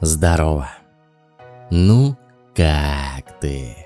Здорово. Ну, как ты?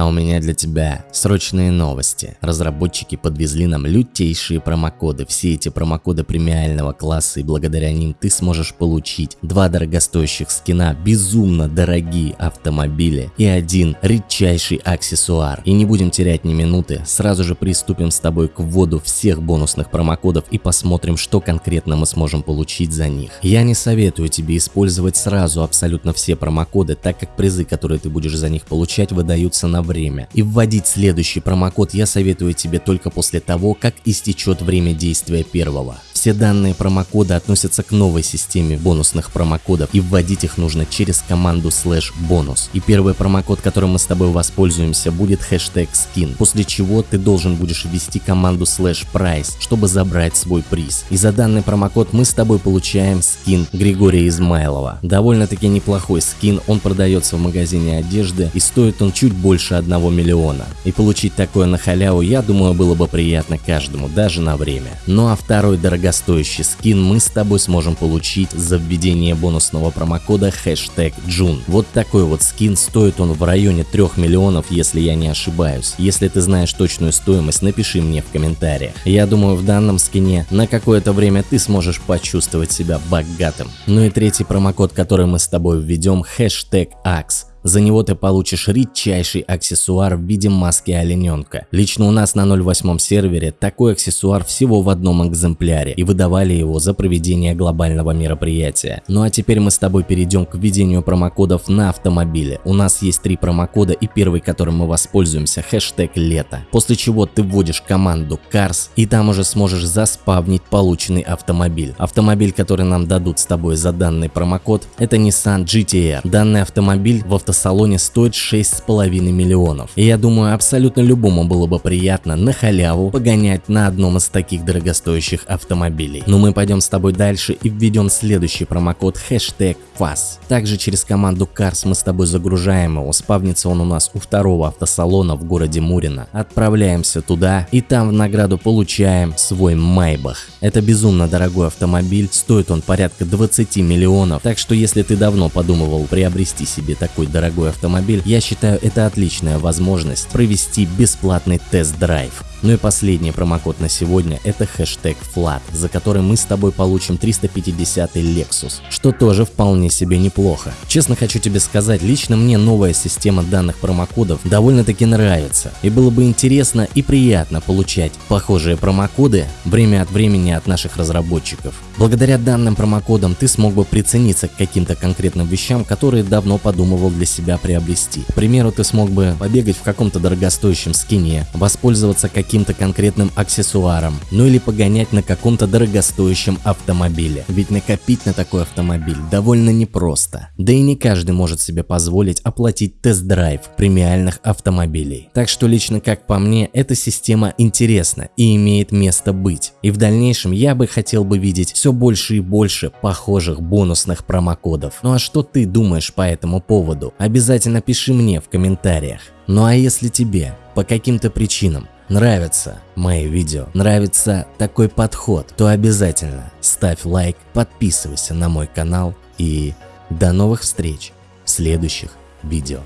А у меня для тебя срочные новости. Разработчики подвезли нам лютейшие промокоды. Все эти промокоды премиального класса и благодаря ним ты сможешь получить два дорогостоящих скина, безумно дорогие автомобили и один редчайший аксессуар. И не будем терять ни минуты, сразу же приступим с тобой к вводу всех бонусных промокодов и посмотрим, что конкретно мы сможем получить за них. Я не советую тебе использовать сразу абсолютно все промокоды, так как призы, которые ты будешь за них получать, выдаются на время. И вводить следующий промокод я советую тебе только после того, как истечет время действия первого. Все данные промокода относятся к новой системе бонусных промокодов и вводить их нужно через команду слэш бонус. И первый промокод, которым мы с тобой воспользуемся, будет хэштег skin, после чего ты должен будешь ввести команду слэш prize, чтобы забрать свой приз. И за данный промокод мы с тобой получаем скин Григория Измайлова. Довольно-таки неплохой скин, он продается в магазине одежды и стоит он чуть больше 1 миллиона. И получить такое на халяву, я думаю, было бы приятно каждому, даже на время. Ну а второй дорогостоящий скин мы с тобой сможем получить за введение бонусного промокода хэштег Джун. Вот такой вот скин, стоит он в районе 3 миллионов, если я не ошибаюсь. Если ты знаешь точную стоимость, напиши мне в комментариях. Я думаю, в данном скине на какое-то время ты сможешь почувствовать себя богатым. Ну и третий промокод, который мы с тобой введем, хэштег AX. За него ты получишь редчайший аксессуар в виде маски олененка. Лично у нас на 08 сервере такой аксессуар всего в одном экземпляре и выдавали его за проведение глобального мероприятия. Ну а теперь мы с тобой перейдем к введению промокодов на автомобиле. У нас есть три промокода и первый, которым мы воспользуемся, хэштег лето. После чего ты вводишь команду CARS и там уже сможешь заспавнить полученный автомобиль. Автомобиль, который нам дадут с тобой за данный промокод, это Nissan GTR. Данный автомобиль в автосалоне стоит 6,5 миллионов. И я думаю, абсолютно любому было бы приятно на халяву погонять на одном из таких дорогостоящих автомобилей. Но мы пойдем с тобой дальше и введем следующий промокод хэштег FAS. Также через команду Cars мы с тобой загружаем его, спавнится он у нас у второго автосалона в городе Мурино. Отправляемся туда и там в награду получаем свой Майбах. Это безумно дорогой автомобиль, стоит он порядка 20 миллионов, так что если ты давно подумывал приобрести себе такой дорогой дорогой автомобиль, я считаю это отличная возможность провести бесплатный тест-драйв. Ну и последний промокод на сегодня это хэштег FLAT, за который мы с тобой получим 350 Lexus, что тоже вполне себе неплохо. Честно хочу тебе сказать, лично мне новая система данных промокодов довольно-таки нравится, и было бы интересно и приятно получать похожие промокоды время от времени от наших разработчиков. Благодаря данным промокодам ты смог бы прицениться к каким-то конкретным вещам, которые давно подумывал для себя приобрести. К примеру, ты смог бы побегать в каком-то дорогостоящем скине, воспользоваться каким каким-то конкретным аксессуаром, ну или погонять на каком-то дорогостоящем автомобиле. Ведь накопить на такой автомобиль довольно непросто. Да и не каждый может себе позволить оплатить тест-драйв премиальных автомобилей. Так что лично как по мне, эта система интересна и имеет место быть. И в дальнейшем я бы хотел бы видеть все больше и больше похожих бонусных промокодов. Ну а что ты думаешь по этому поводу? Обязательно пиши мне в комментариях. Ну а если тебе по каким-то причинам нравятся мои видео, нравится такой подход, то обязательно ставь лайк, подписывайся на мой канал и до новых встреч в следующих видео.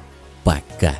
Пока!